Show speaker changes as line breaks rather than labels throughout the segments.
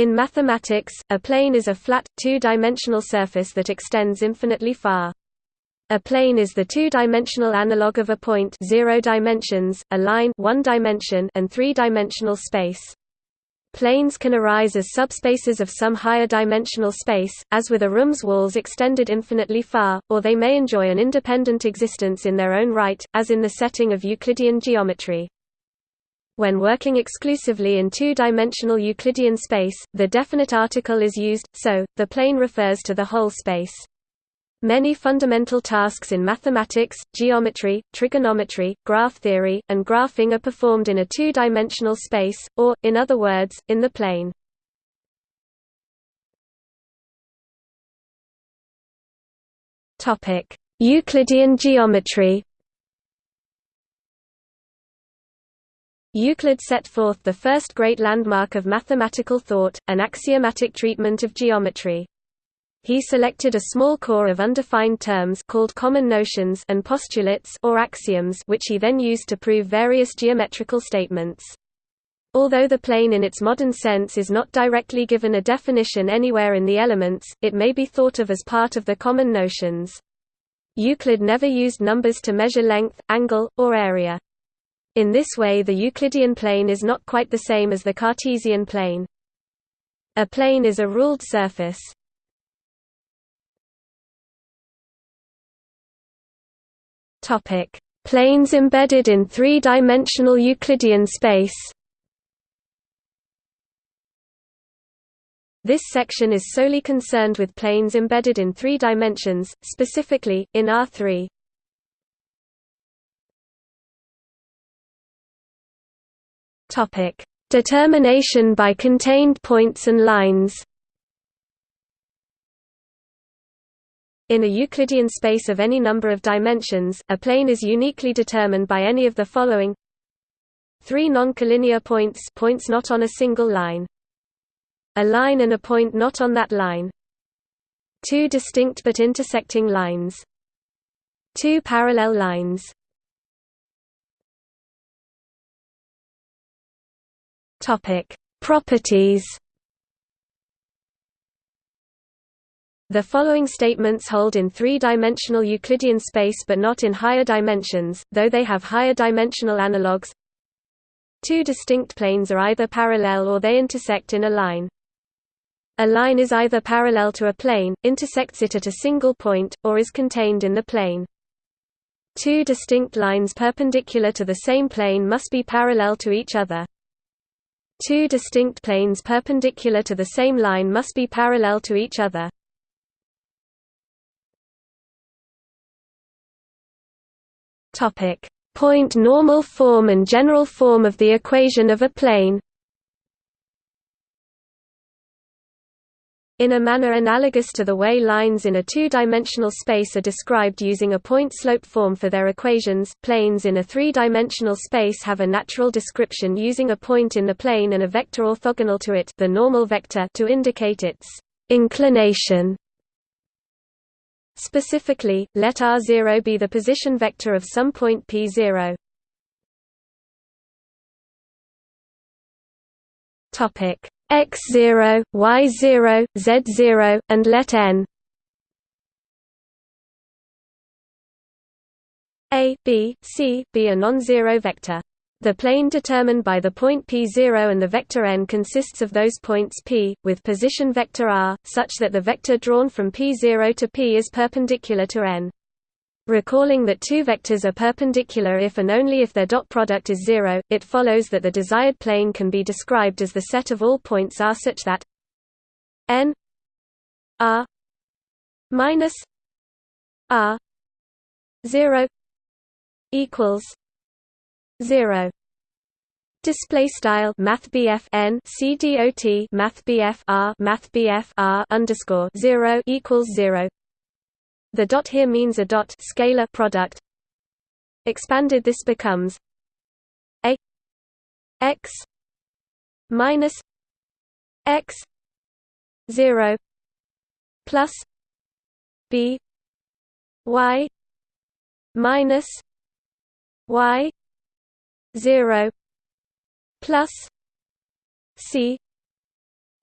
In mathematics, a plane is a flat, two-dimensional surface that extends infinitely far. A plane is the two-dimensional analog of a point zero dimensions, a line one dimension, and three-dimensional space. Planes can arise as subspaces of some higher dimensional space, as with a room's walls extended infinitely far, or they may enjoy an independent existence in their own right, as in the setting of Euclidean geometry. When working exclusively in two-dimensional Euclidean space, the definite article is used, so, the plane refers to the whole space. Many fundamental tasks in mathematics, geometry, trigonometry, graph theory, and graphing are performed in a two-dimensional space, or, in other words, in the plane. Euclidean geometry Euclid set forth the first great landmark of mathematical thought, an axiomatic treatment of geometry. He selected a small core of undefined terms called common notions and postulates or axioms which he then used to prove various geometrical statements. Although the plane in its modern sense is not directly given a definition anywhere in the elements, it may be thought of as part of the common notions. Euclid never used numbers to measure length, angle, or area. In this way the Euclidean plane is not quite the same as the Cartesian plane. A plane is a ruled surface. Planes embedded in three-dimensional Euclidean space. This section is solely concerned with planes embedded in three dimensions, specifically, in R3. Topic: Determination by contained points and lines. In a Euclidean space of any number of dimensions, a plane is uniquely determined by any of the following: three non-collinear points, points not on a single line, a line and a point not on that line, two distinct but intersecting lines, two parallel lines. Topic: Properties. The following statements hold in three-dimensional Euclidean space but not in higher dimensions, though they have higher dimensional analogues. Two distinct planes are either parallel or they intersect in a line. A line is either parallel to a plane, intersects it at a single point, or is contained in the plane. Two distinct lines perpendicular to the same plane must be parallel to each other. Two distinct planes perpendicular to the same line must be parallel to each other. Topic: Point normal form and general form of the equation of a plane. In a manner analogous to the way lines in a two-dimensional space are described using a point-slope form for their equations, planes in a three-dimensional space have a natural description using a point in the plane and a vector orthogonal to it the normal vector to indicate its inclination. Specifically, let r0 be the position vector of some point p0. Topic x0, y0, z0, and let n a, b, c, be a non-zero vector. The plane determined by the point p0 and the vector n consists of those points p, with position vector r, such that the vector drawn from p0 to p is perpendicular to n. Recalling that two vectors are perpendicular if and only if their dot product is zero, it follows that the desired plane can be described as the set of all points R such that n R minus R zero equals zero. Display style Math n C D O T Math R Math R underscore zero equals zero the dot here means a dot scalar product. Expanded this becomes a x minus x 0 plus b y minus y 0 plus c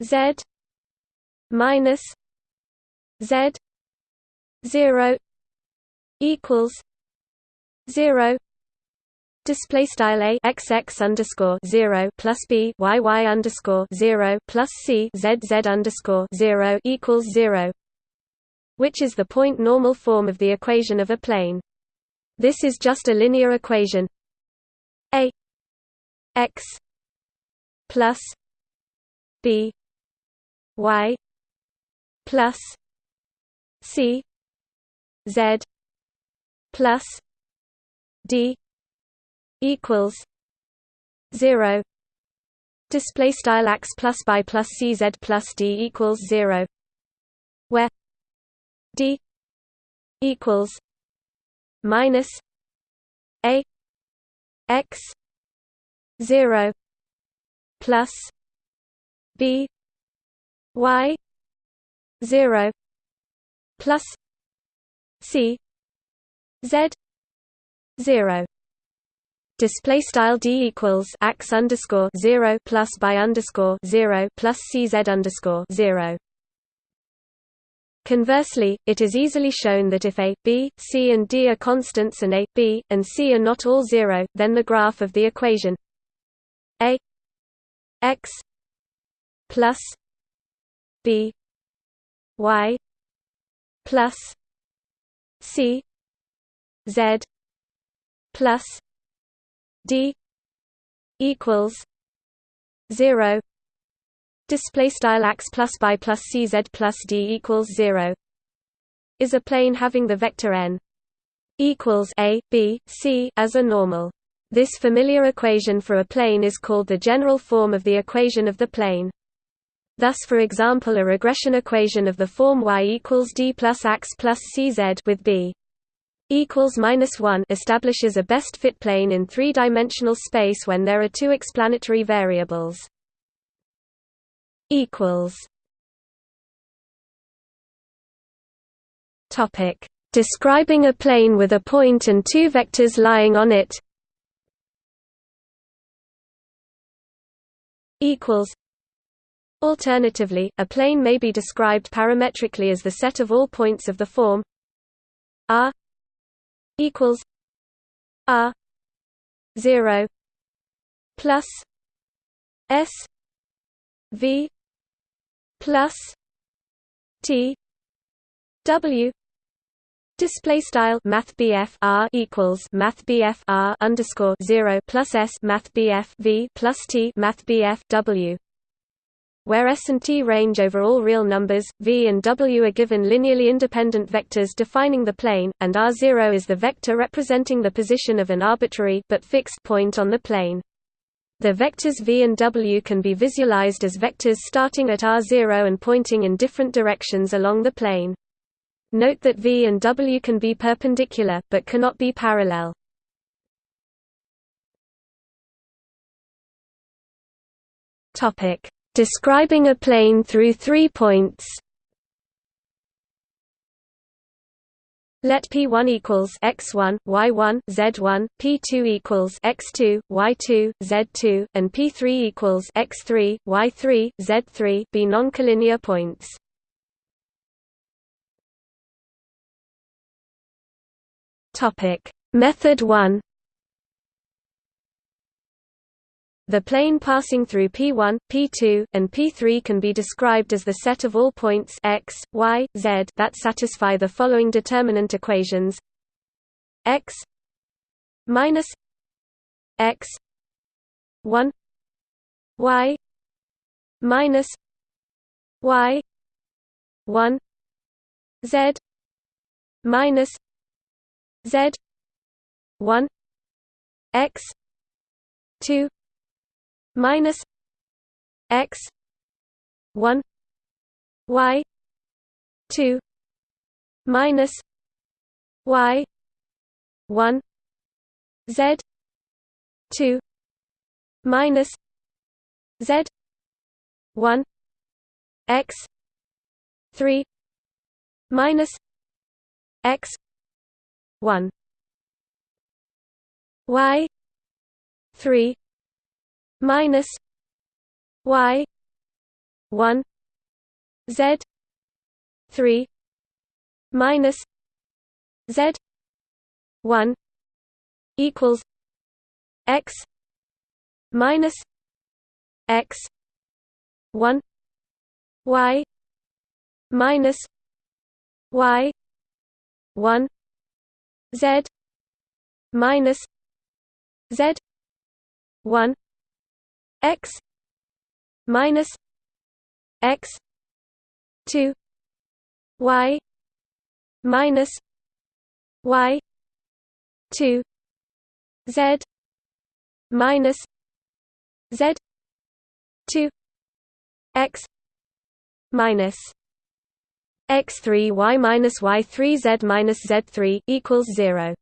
Z minus Z zero equals zero Display style a x x underscore zero plus b y y underscore zero plus c z z underscore zero equals zero, which is the point normal form of the equation of a plane. This is just a linear equation. A x plus b y plus c z plus d equals zero. Display style x plus by plus cz plus d equals zero. Where d equals minus a x zero plus b y zero plus c. Z. zero. Display style d equals x underscore zero plus by underscore zero plus cz underscore zero. Conversely, it is easily shown that if a, b, c and d are constants and a, b, and c are not all zero, then the graph of the equation a x plus b y plus c z plus d equals 0 display style x plus by plus cz plus d equals 0 is a plane having the vector n equals a b c as a normal. This familiar equation for a plane is called the general form of the equation of the plane Thus for example a regression equation of the form y equals d plus x plus cz with b equals minus 1 establishes a best fit plane in three-dimensional space when there are two explanatory variables. Topic: Describing a plane with a point and two vectors lying on it. Equals. Alternatively, a plane may be described parametrically as the set of all points of the form R equals R zero plus S V plus T W Display style Math R equals Math R underscore zero plus S Math V plus T Math W where S and T range over all real numbers, V and W are given linearly independent vectors defining the plane, and R0 is the vector representing the position of an arbitrary but fixed point on the plane. The vectors v and w can be visualized as vectors starting at r0 and pointing in different directions along the plane. Note that v and w can be perpendicular, but cannot be parallel. Describing a plane through three points Let P1 equals x1, y1, z1, P2 equals x2, y2, z2, and P3 equals x3, y3, z3 be noncollinear points. Topic: Method 1 The plane passing through P1, P2, and P3 can be described as the set of all points x, y, z that satisfy the following determinant equations. X minus x 1 y minus y 1 z minus z 1 x 2 minus x 1 y 2 minus y 1 z 2 minus z 1 x 3 minus x 1 y 3 minus y one Z three minus Z one equals X minus X one Y minus Y one Z minus Z one X minus X two Y minus Y two Z minus Z two X minus x3 y minus y3 z minus z3 equals 0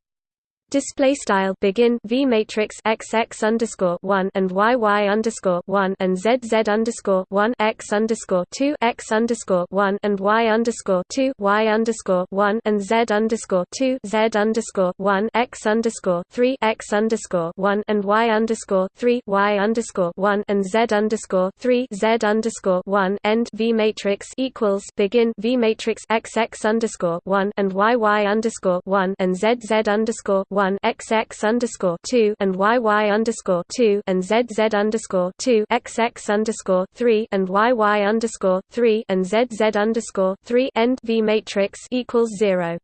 display style begin v matrix x x underscore one and y y underscore one and z z underscore one x underscore two x underscore one and y underscore two y underscore one and z underscore two z underscore one x underscore three x underscore one and y underscore three y underscore one and z underscore three z underscore one end v matrix equals begin v matrix x x underscore one and y y underscore one and z z underscore one XX underscore two and YY underscore two and ZZ underscore two XX underscore three and YY underscore three and ZZ underscore three end V matrix equals zero.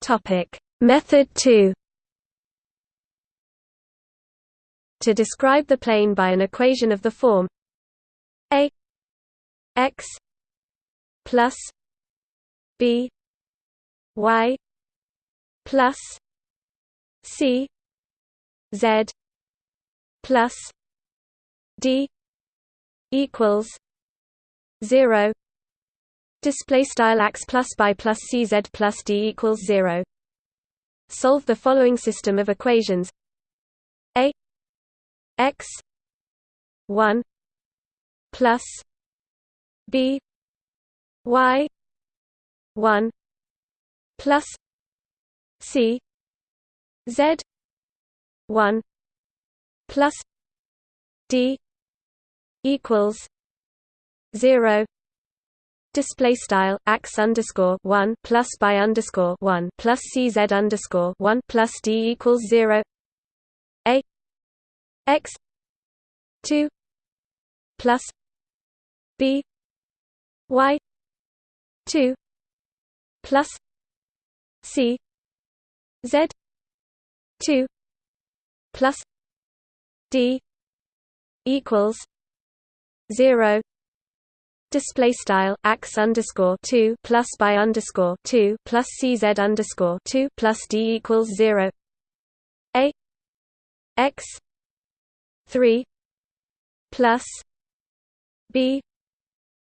Topic Method two To describe the plane by an equation of the form A x plus B Y plus C Z plus D equals zero Display style x plus by plus cz plus d equals zero. Solve the following system of equations: a x one plus b y 1 plus C Z 1 plus D equals 0 Display style x underscore one plus by underscore one plus cz underscore one plus d equals zero. A x two plus b y two plus C Z two plus D equals zero. Display style x underscore 2 plus by underscore 2 plus cz underscore 2 plus d equals 0 a x 3 plus b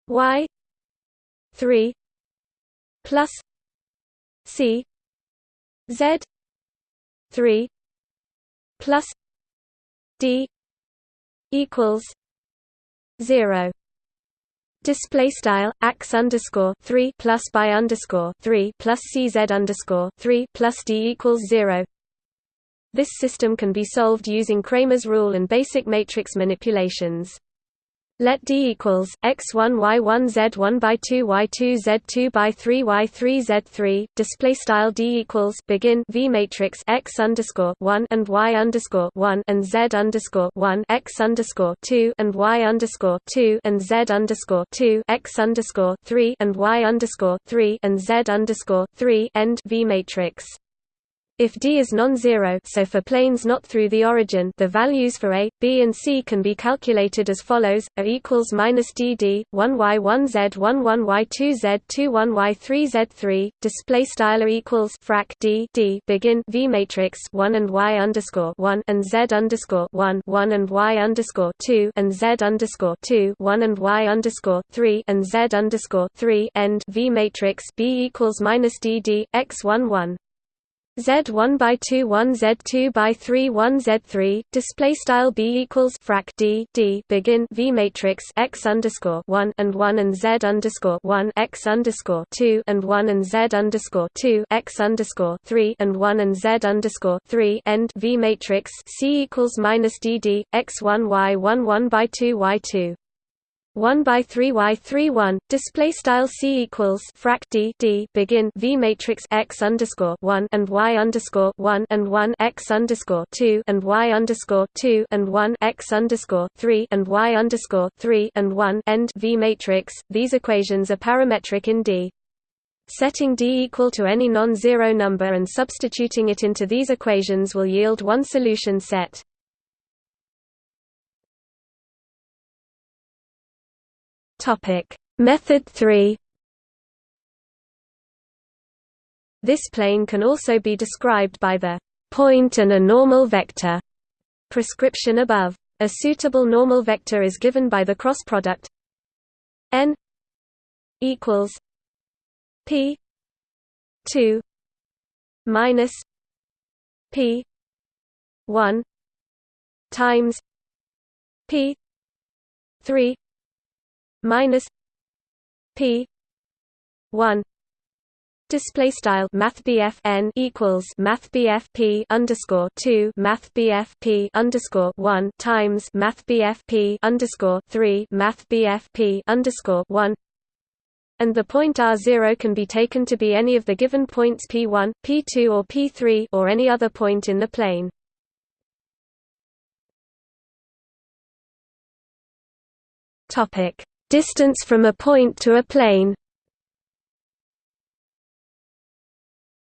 y 3 plus C Z three plus D equals zero Display style x underscore three plus by underscore three plus CZ underscore three plus D equals zero. This system can be solved using Cramer's rule and basic matrix manipulations. Let D equals x1 y1 z1 by 2 y2 z2 by 3 y3 z3 display style D equals begin V matrix x underscore 1 and y underscore 1 and z underscore 1 x underscore 2 and y underscore 2 and z underscore 2 x underscore 3 and y underscore 3 and z underscore 3 end V matrix if D is non-zero so for planes not through the origin the values for A, B and C can be calculated as follows, A equals minus DD, 1Y1Z 11Y2Z 21Y3Z3, display style equals frac D, D begin V matrix 1 and Y underscore 1 and Z underscore 1 1 and Y underscore 2 and Z underscore 2 1 and Y underscore 3 and Z underscore 3 end V matrix B equals minus DD, X1 1 Z1 by 2 1 Z2 by 3 1 Z3 display style B equals frac D D begin V matrix X underscore 1 and 1 and Z underscore 1 X underscore 2 and 1 and Z underscore 2 X underscore 3 and 1 and Z underscore 3 end V matrix C equals minus D D X1 Y1 1 by 2 Y2 1 by 3 y 3 1 display style c equals frac d d begin v matrix x underscore 1 and y underscore 1 and 1 x underscore 2 and y underscore 2 and 1 x underscore 3 and y underscore 3 and 1 end v matrix. These equations are parametric in D. Setting D equal to any non-zero number and substituting it into these equations will yield one solution set. Topic: Method 3. This plane can also be described by the point and a normal vector prescription above. A suitable normal vector is given by the cross product n equals p 2 minus p 1 times p 3 minus p 1 display style math n equals math p underscore 2 math p underscore 1 times math p underscore 3 math p underscore 1 and the point r0 can be taken to be any of the given points p1 p2 or p3 or any other point in the plane. Topic Distance from a point to a plane.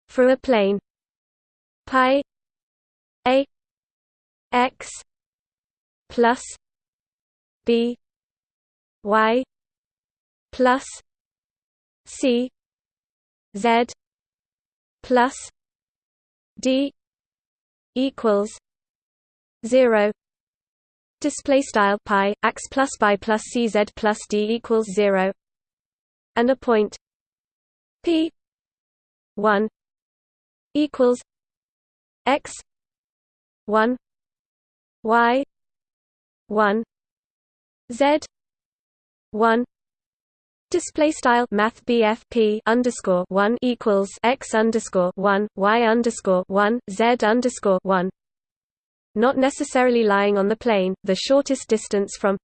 For a plane. Pi. A. X. Plus. B. Y. Plus. C. Z. Plus. D. Equals. 0 display style pi x plus by plus cz plus d equals 0 and a point p 1 equals x 1 y 1 z 1 Display style Math BFP underscore one equals x underscore one y underscore one z underscore one not necessarily lying on the plane, the shortest distance from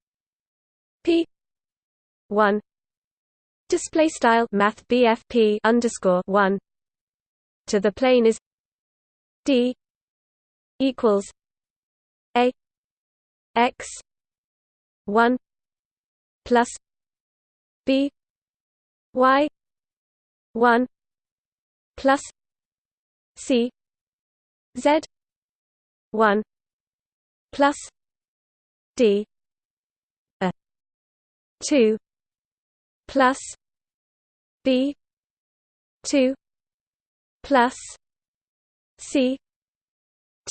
p 1 display style math BFP underscore 1 to the plane is d equals a x 1 plus b y 1 plus c z 1 plus D a two plus B two plus C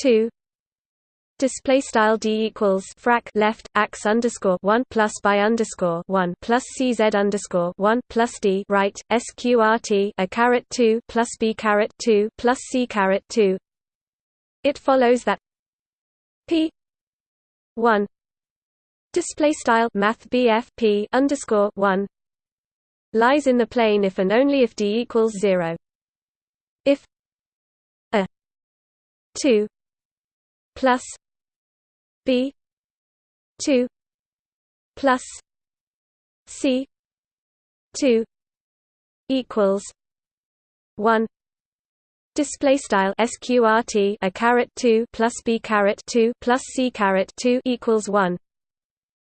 two Display style d equals frac left x underscore one plus by underscore one plus cz underscore one plus d right sqrt a caret two plus b caret two plus c caret two. It follows that p 1 display style math p underscore 1 lies in the plane if and only if d equals 0 if a 2 plus b 2 plus c 2 equals 1 display style sqrt a caret 2 plus b caret 2 plus c caret 2 equals 1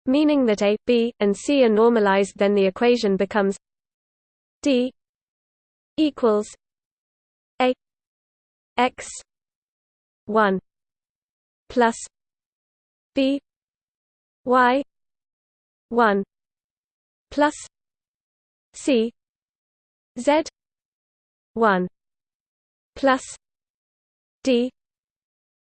meaning that a b and c are normalized then the equation becomes d equals a x 1 plus b y 1 plus c z 1 plus d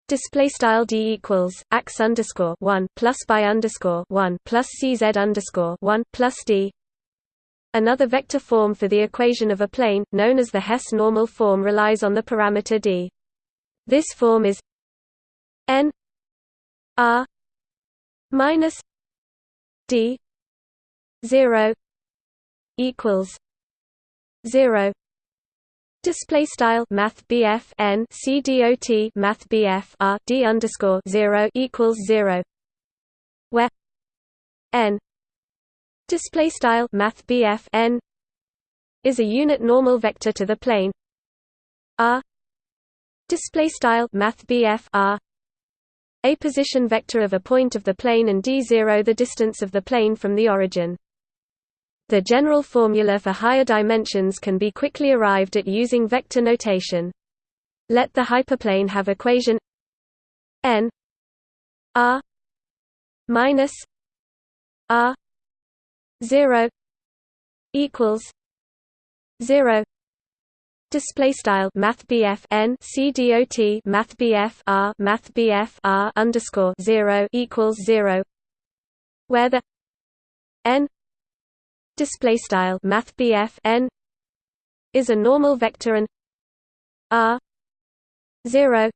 display style d equals x underscore one plus by underscore one plus cz underscore one plus d Another vector form for the equation of a plane, known as the Hess normal form relies on the parameter d. This form is n r minus d 0 equals 0 Display style Math BF N C dot Math BF R D underscore zero equals zero. Where N display style Math BF N is a unit normal vector to the plane. R display style Math BF R a position vector of a point of the plane and d0 the distance of the plane from the origin the general formula for higher dimensions can be quickly arrived at using vector notation. Let the hyperplane have equation n r minus r 0 equals 0 display style math n c dot math r math r underscore 0 equals 0 where the n display style math n is a normal vector and r 0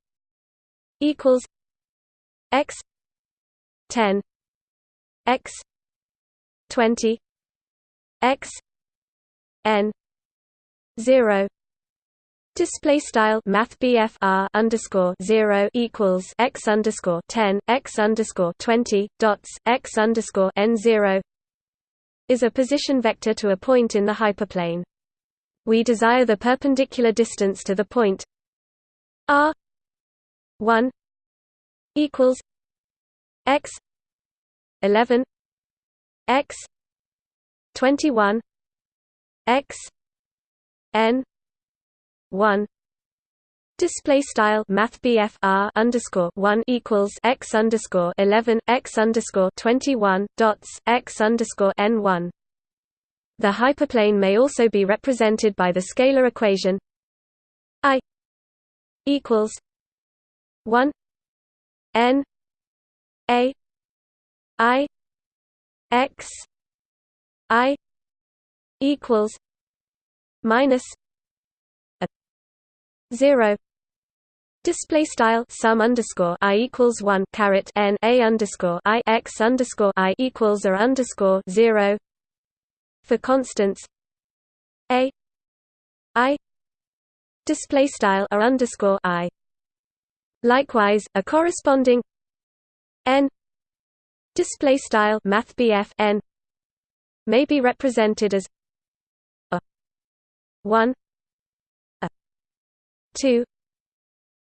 equals x 10 x 20 x n 0 Display style Math R underscore zero equals x underscore ten x underscore twenty dots x underscore n zero is a position vector to a point in the hyperplane. We desire the perpendicular distance to the point r 1 equals x 11 x 21 x n 1 Display style Math R underscore one equals x underscore eleven x underscore twenty one dots x underscore n one. The hyperplane may also be represented by the scalar equation I equals one n a i x i equals minus a zero Display style sum underscore i equals one caret n a underscore i x underscore i equals or underscore zero. For constants a i display style or underscore i. Likewise, a corresponding n display style math n may be represented as a one a two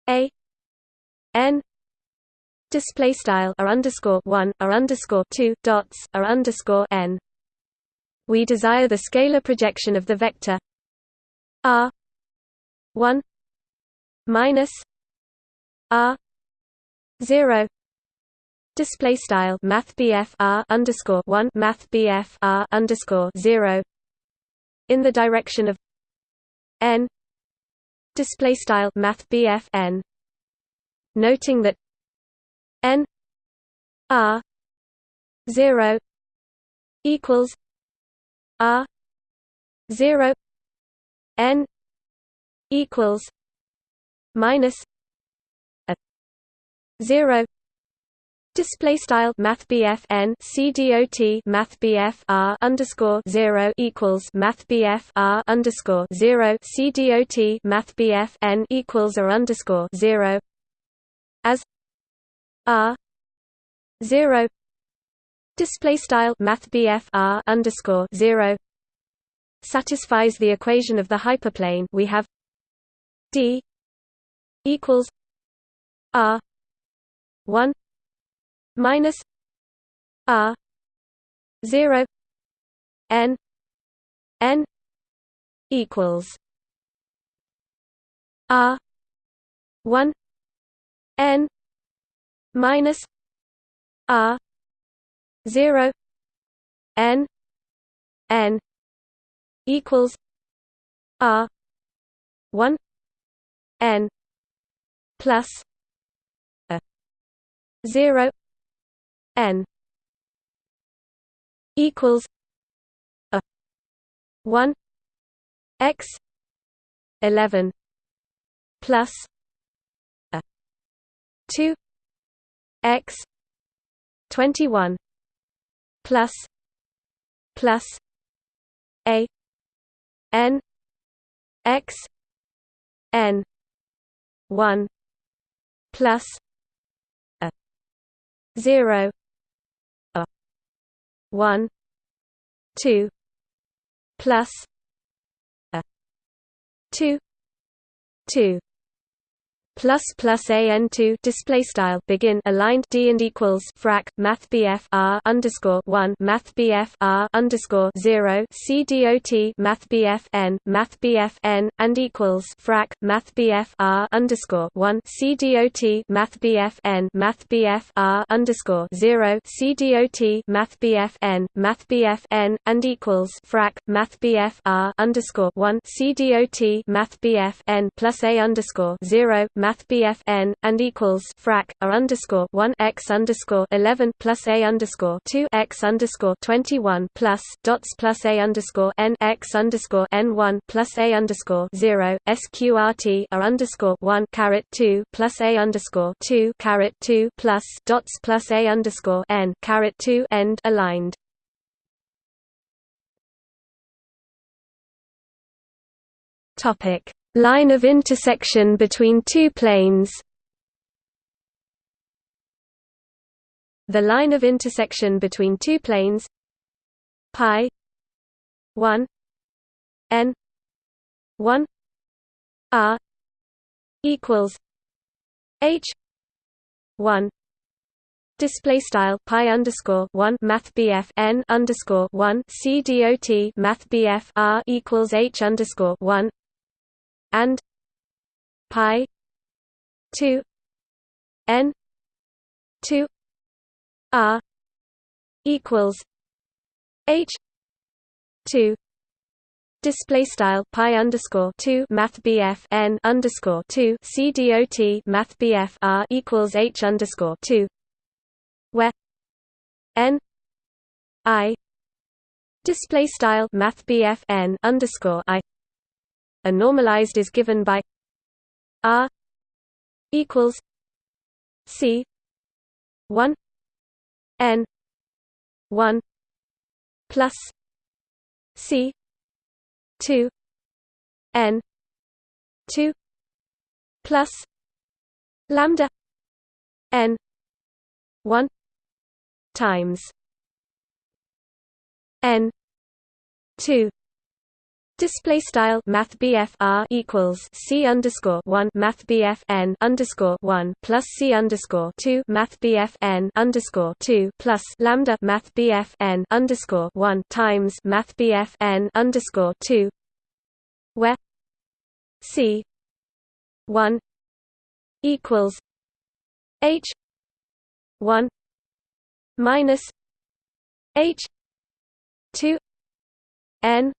a n display style r underscore one r underscore two dots r underscore n. We desire the scalar projection of the vector r one minus r zero display style math r underscore one math r underscore zero in the direction of n display style math n. Noting that n r 0 equals r 0 n equals minus a 0 Display style Math N C D O T Math R underscore zero equals Math R underscore zero C D O T Math N equals or underscore zero. As R zero. Display style Math R underscore zero satisfies the equation of the hyperplane we have. D equals R one minus r 0 n n equals r 1 n minus r 0 n n equals r 1 n plus a 0 n equals a 1 x 11 plus a 2 x 21 plus plus a n x n 1 plus a 0 a 1 2 plus a 2 2 plus plus an two display style begin aligned d and equals frac math bf r underscore one math bf r underscore zero c dot math bf n math bf n and equals frac math bf r underscore one c dot math bf n math bf r underscore zero c dot math bf n math bf n and equals frac math bf r underscore one c dot math bf n plus a underscore zero math BF n and equals frac r underscore one x underscore eleven plus a underscore two x underscore twenty one plus dots plus a underscore n x underscore n one plus a underscore zero sqrt r underscore one caret two plus a underscore two caret two plus dots plus a underscore n caret two end aligned. Topic Line of intersection between two planes. The line of intersection between two planes pi 1 n 1 r equals h 1 Display style pi underscore one Math BF N underscore one C D O T Math BF R equals H underscore one and pi 2 n 2 r equals h 2 Display style pi underscore two Math BF N underscore two C D O T Math BF R equals H underscore two where N I display style Math BF N underscore I a normalized is given by R equals C one N one plus C two N two plus lambda N one times N two Display style Math R equals C underscore one Math N underscore one plus C underscore two Math N underscore two plus Lambda Math N underscore one times Math N underscore two where C one equals H one minus H two N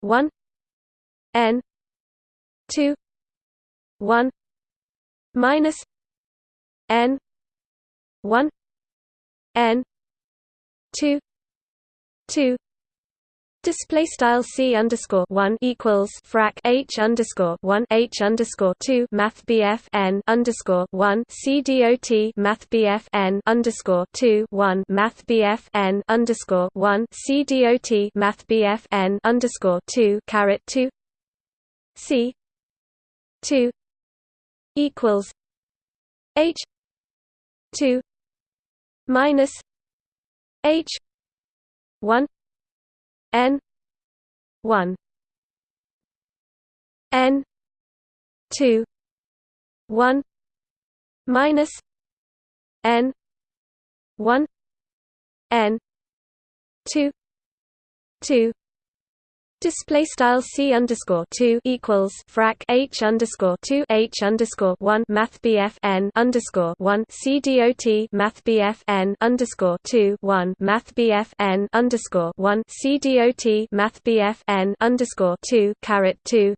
one N two one minus N one N two two Display style c underscore one equals frac h underscore one h underscore two Math BF n underscore one c dot Math BF n underscore two one Math BF n underscore one c dot Math BF n underscore two caret two c two equals h two minus h one n 1 n 2 1 minus n 1 n 2 2 Display style c underscore two equals frac h underscore two h underscore one Math BF n underscore one c dot Math BF n underscore two one Math BF n underscore one c dot Math BF n underscore two caret two.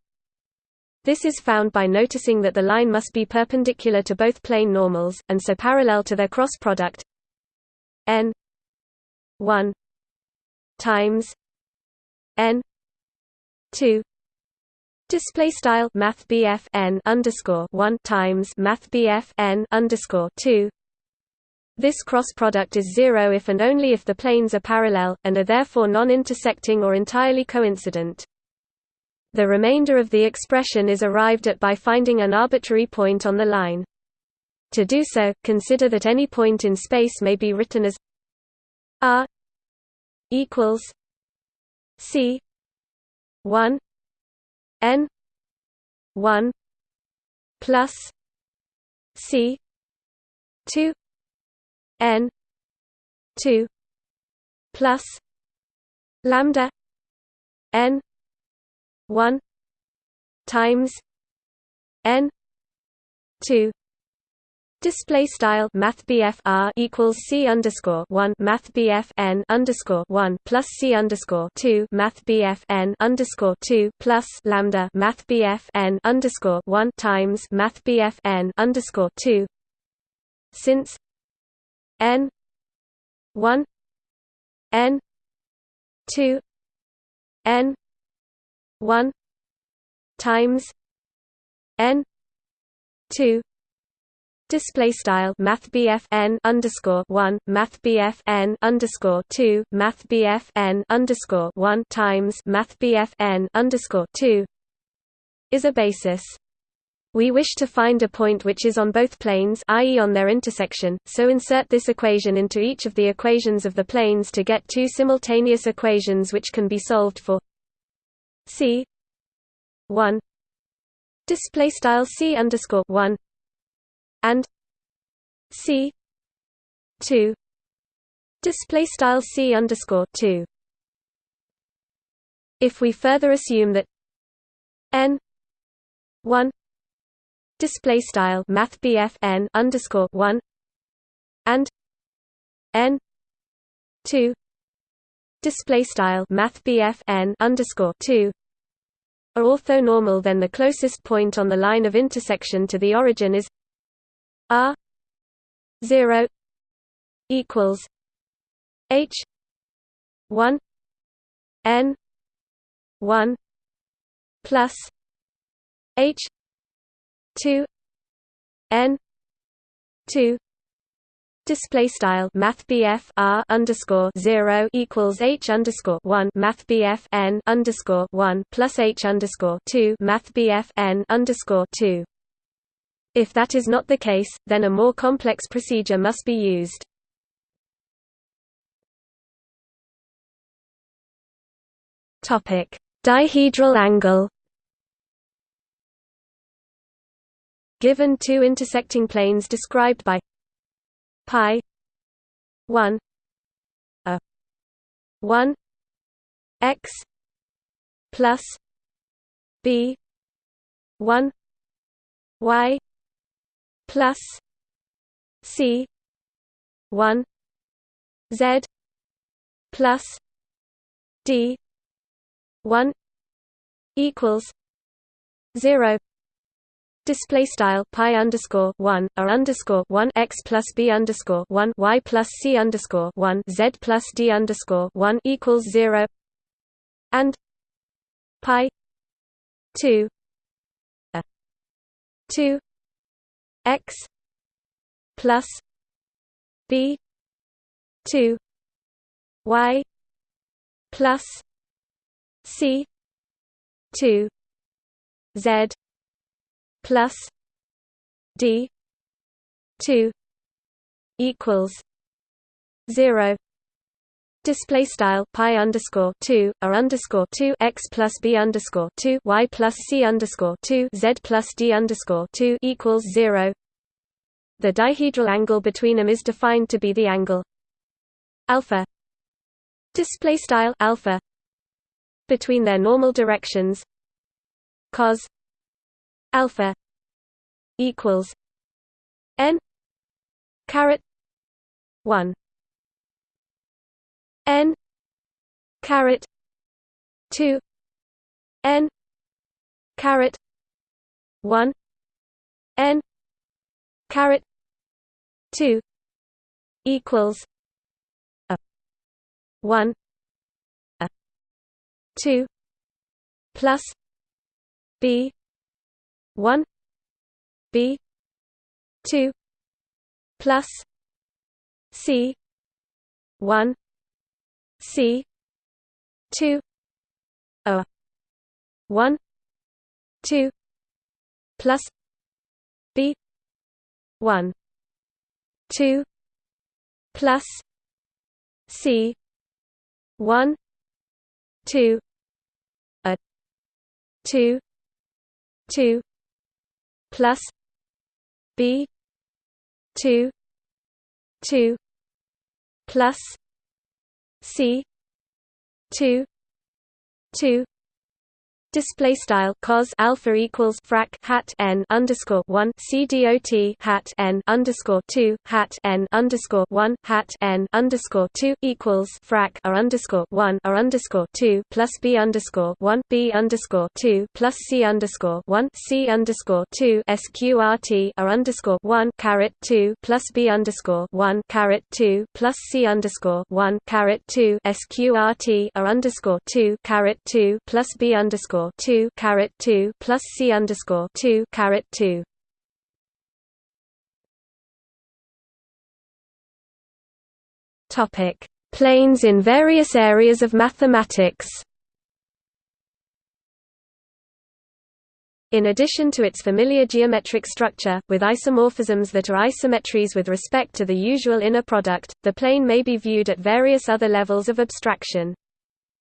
This is found by noticing that the line must be perpendicular to both plane normals, and so parallel to their cross product n one times n 2 display style math n underscore 1 times math n underscore 2 this cross product is zero if and only if the planes are parallel, and are therefore non-intersecting or entirely coincident. The remainder of the expression is arrived at by finding an arbitrary point on the line. To do so, consider that any point in space may be written as r equals c 1 n 1 plus c 2 n 2 plus lambda n 1 times n 2 Display style Math R equals C underscore one Math N underscore one plus C underscore two Math N underscore two plus Lambda Math N underscore one times Math N underscore two. Since N one N two N one times N two Display style Math n underscore one Math n underscore two Math n underscore one times Math n underscore two is a basis. We wish to find a point which is on both planes i.e. on their intersection, so insert this equation into each of the equations of the planes to get two simultaneous equations which can be solved for c 1 display style c underscore 1 and c 2 display style c underscore 2 if we further assume that n 1 display style math n underscore 1 and n 2 display style math n underscore 2 are orthonormal then the closest point on the line of intersection to the origin is R zero equals H one N one plus H two N two Display style Math R underscore zero equals H underscore one Math N underscore one plus H underscore two Math N underscore two if that is not the case, then a more complex procedure must be used. Topic Dihedral angle Given two intersecting planes described by pi 1 a 1 x plus b 1 y plus C one Z plus D one equals zero. Display style pi underscore one r underscore one x plus b underscore one y plus c underscore one z plus d underscore one equals zero. And pi two a two x plus b 2 y plus c 2 z plus d 2 equals 0 Display style pi underscore two r underscore two x plus b underscore two y plus c underscore two z plus d underscore two equals zero. The dihedral angle between them is defined to be the angle alpha. Display style alpha between their normal directions cos alpha equals n caret one n caret 2 n caret 1 n caret 2 equals a 1 a 2 plus b 1 b 2 plus c 1 c 2 a 1 2 plus b 1 2 plus c 1 2 a 2 2 plus b 2 2 plus c 2 2 Display style cos alpha equals frac hat n underscore one c dot hat n underscore two hat n underscore one hat n underscore two equals frac r underscore one r underscore two plus b underscore one b underscore two plus c underscore one c underscore two sqrt r underscore one caret two plus b underscore one caret two plus c underscore one caret two sqrt r underscore two caret two plus b underscore underscore two caret two plus C underscore two caret two. Topic: Planes in various areas of mathematics. In addition to its familiar geometric structure, with isomorphisms that are isometries with respect to the usual inner product, the plane may be viewed at various other levels of abstraction.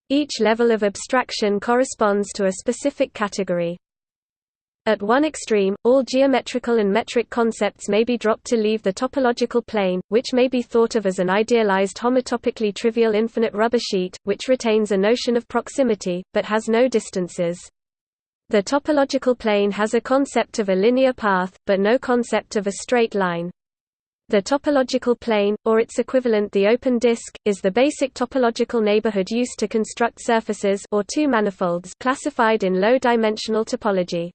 Each level of abstraction corresponds to a specific category. At one extreme, all geometrical and metric concepts may be dropped to leave the topological plane, which may be thought of as an idealized homotopically trivial infinite rubber sheet, which retains a notion of proximity, but has no distances. The topological plane has a concept of a linear path, but no concept of a straight line. The topological plane, or its equivalent the open disk, is the basic topological neighborhood used to construct surfaces or two manifolds classified in low-dimensional topology.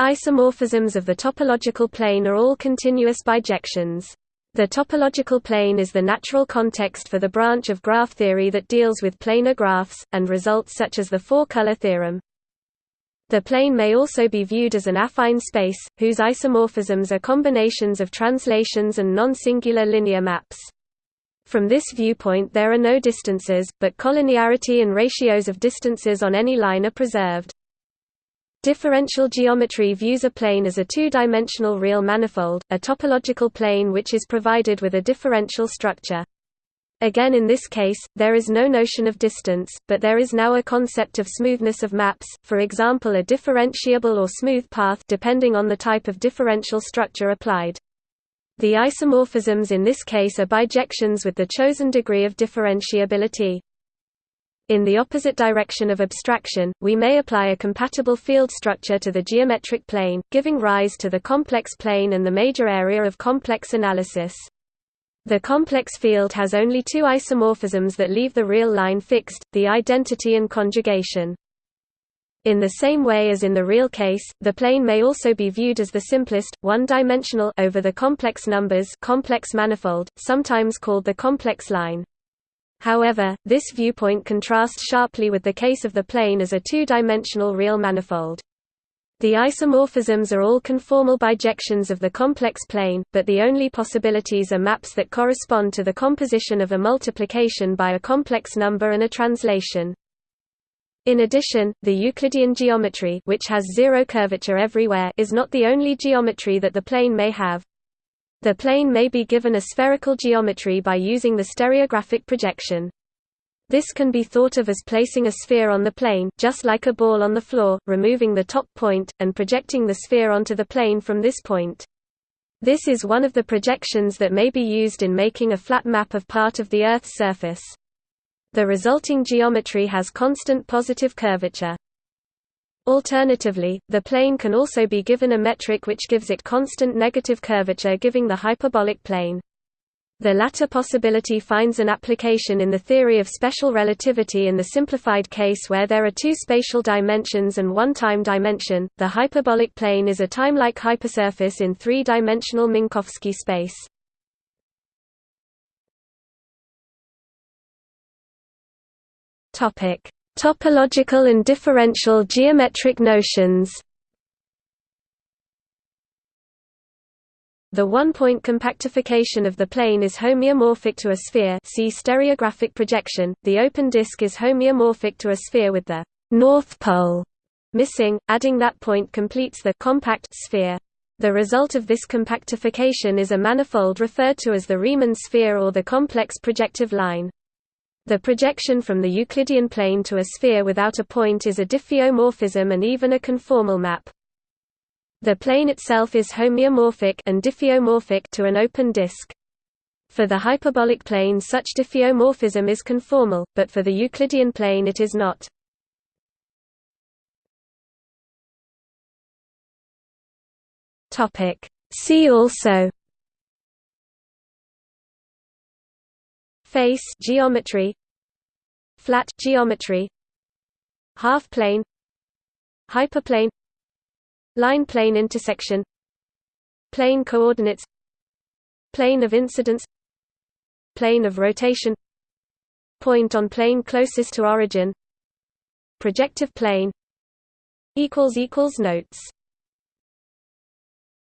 Isomorphisms of the topological plane are all continuous bijections. The topological plane is the natural context for the branch of graph theory that deals with planar graphs, and results such as the four-color theorem. The plane may also be viewed as an affine space, whose isomorphisms are combinations of translations and non-singular linear maps. From this viewpoint there are no distances, but collinearity and ratios of distances on any line are preserved. Differential geometry views a plane as a two-dimensional real manifold, a topological plane which is provided with a differential structure. Again in this case, there is no notion of distance, but there is now a concept of smoothness of maps, for example a differentiable or smooth path depending on the type of differential structure applied. The isomorphisms in this case are bijections with the chosen degree of differentiability. In the opposite direction of abstraction, we may apply a compatible field structure to the geometric plane, giving rise to the complex plane and the major area of complex analysis. The complex field has only two isomorphisms that leave the real line fixed, the identity and conjugation. In the same way as in the real case, the plane may also be viewed as the simplest, one-dimensional over the complex numbers complex manifold, sometimes called the complex line. However, this viewpoint contrasts sharply with the case of the plane as a two-dimensional real manifold. The isomorphisms are all conformal bijections of the complex plane, but the only possibilities are maps that correspond to the composition of a multiplication by a complex number and a translation. In addition, the Euclidean geometry which has zero curvature everywhere is not the only geometry that the plane may have. The plane may be given a spherical geometry by using the stereographic projection. This can be thought of as placing a sphere on the plane, just like a ball on the floor, removing the top point, and projecting the sphere onto the plane from this point. This is one of the projections that may be used in making a flat map of part of the Earth's surface. The resulting geometry has constant positive curvature. Alternatively, the plane can also be given a metric which gives it constant negative curvature giving the hyperbolic plane. The latter possibility finds an application in the theory of special relativity in the simplified case where there are two spatial dimensions and one time dimension. The hyperbolic plane is a time-like hypersurface in three-dimensional Minkowski space. Topic: Topological and differential geometric notions The one-point compactification of the plane is homeomorphic to a sphere see stereographic projection. The open disk is homeomorphic to a sphere with the north pole missing, adding that point completes the compact sphere. The result of this compactification is a manifold referred to as the Riemann sphere or the complex projective line. The projection from the Euclidean plane to a sphere without a point is a diffeomorphism and even a conformal map. The plane itself is homeomorphic and diffeomorphic to an open disk. For the hyperbolic plane such diffeomorphism is conformal, but for the Euclidean plane it is not. See also. Face geometry. Flat geometry. Half plane. Hyperplane Line plane intersection Plane coordinates Plane of incidence Plane of rotation Point on plane closest to origin Projective plane Notes